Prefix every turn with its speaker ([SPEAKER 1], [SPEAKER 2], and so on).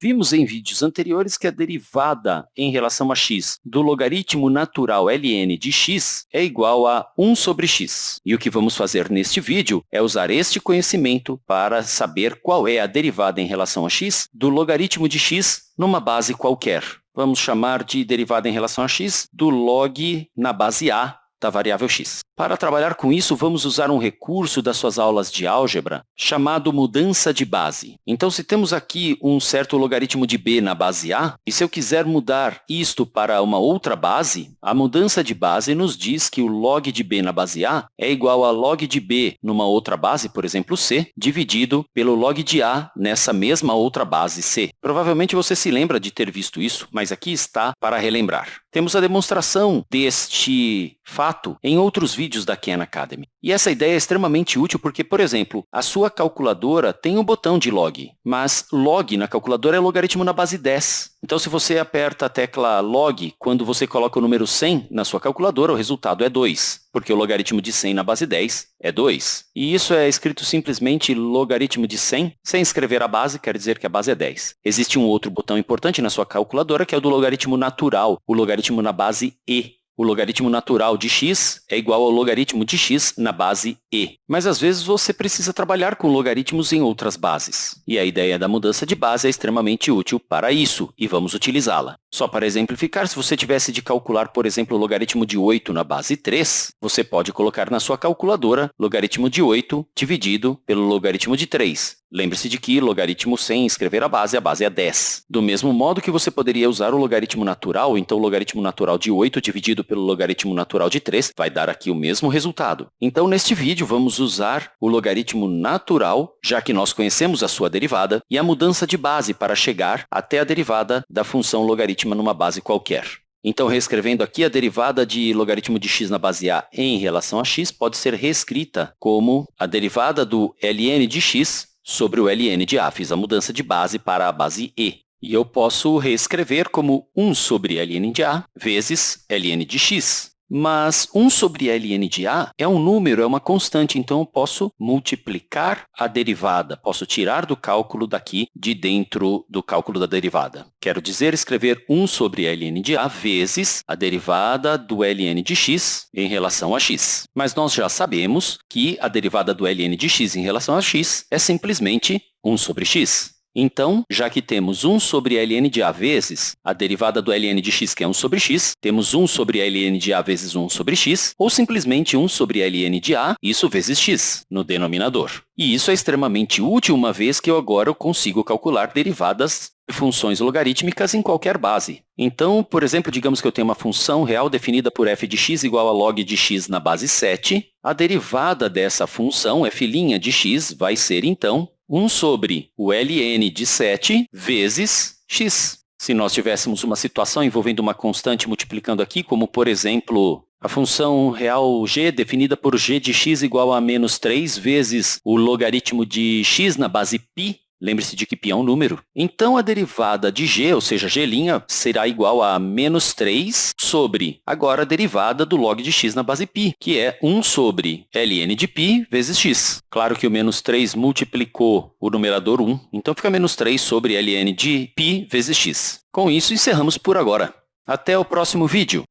[SPEAKER 1] Vimos em vídeos anteriores que a derivada em relação a x do logaritmo natural ln de x é igual a 1 sobre x. E o que vamos fazer neste vídeo é usar este conhecimento para saber qual é a derivada em relação a x do logaritmo de x numa base qualquer. Vamos chamar de derivada em relação a x do log na base a da variável x. Para trabalhar com isso, vamos usar um recurso das suas aulas de álgebra chamado mudança de base. Então, se temos aqui um certo logaritmo de b na base a, e se eu quiser mudar isto para uma outra base, a mudança de base nos diz que o log de b na base a é igual a log de b numa outra base, por exemplo, c, dividido pelo log de a nessa mesma outra base c. Provavelmente você se lembra de ter visto isso, mas aqui está para relembrar. Temos a demonstração deste fato em outros vídeos da Khan Academy. E essa ideia é extremamente útil porque, por exemplo, a sua calculadora tem um botão de log, mas log na calculadora é logaritmo na base 10. Então, se você aperta a tecla log quando você coloca o número 100 na sua calculadora, o resultado é 2, porque o logaritmo de 100 na base 10 é 2. E isso é escrito simplesmente logaritmo de 100, sem escrever a base, quer dizer que a base é 10. Existe um outro botão importante na sua calculadora, que é o do logaritmo natural, o logaritmo na base e. O logaritmo natural de x é igual ao logaritmo de x na base e. Mas, às vezes, você precisa trabalhar com logaritmos em outras bases. E a ideia da mudança de base é extremamente útil para isso, e vamos utilizá-la. Só para exemplificar, se você tivesse de calcular, por exemplo, o logaritmo de 8 na base 3, você pode colocar na sua calculadora logaritmo de 8 dividido pelo logaritmo de 3. Lembre-se de que logaritmo sem escrever a base, a base é 10. Do mesmo modo que você poderia usar o logaritmo natural, então o logaritmo natural de 8 dividido pelo logaritmo natural de 3 vai dar aqui o mesmo resultado. Então, neste vídeo, vamos usar o logaritmo natural, já que nós conhecemos a sua derivada, e a mudança de base para chegar até a derivada da função logaritma numa base qualquer. Então, reescrevendo aqui, a derivada de logaritmo de x na base a em relação a x pode ser reescrita como a derivada do ln de x sobre o ln de a. Fiz a mudança de base para a base e. E eu posso reescrever como 1 sobre ln de a vezes ln de x. Mas 1 sobre ln de a é um número, é uma constante, então eu posso multiplicar a derivada, posso tirar do cálculo daqui de dentro do cálculo da derivada. Quero dizer, escrever 1 sobre ln de a vezes a derivada do ln de x em relação a x. Mas nós já sabemos que a derivada do ln de x em relação a x é simplesmente 1 sobre x. Então, já que temos 1 sobre ln de a vezes a derivada do ln de x, que é 1 sobre x, temos 1 sobre ln de a vezes 1 sobre x, ou simplesmente 1 sobre ln de a, isso vezes x, no denominador. E isso é extremamente útil, uma vez que eu agora consigo calcular derivadas de funções logarítmicas em qualquer base. Então, por exemplo, digamos que eu tenho uma função real definida por f de x igual a log de x na base 7. A derivada dessa função, f' de x, vai ser, então, 1 sobre o ln de 7 vezes x. Se nós tivéssemos uma situação envolvendo uma constante multiplicando aqui, como, por exemplo, a função real g definida por g de x igual a menos 3 vezes o logaritmo de x na base π, Lembre-se de que π é um número. Então, a derivada de g, ou seja, g', será igual a menos 3 sobre, agora, a derivada do log de x na base π, que é 1 sobre ln de π vezes x. Claro que o menos 3 multiplicou o numerador 1, então fica menos 3 sobre ln de π vezes x. Com isso, encerramos por agora. Até o próximo vídeo!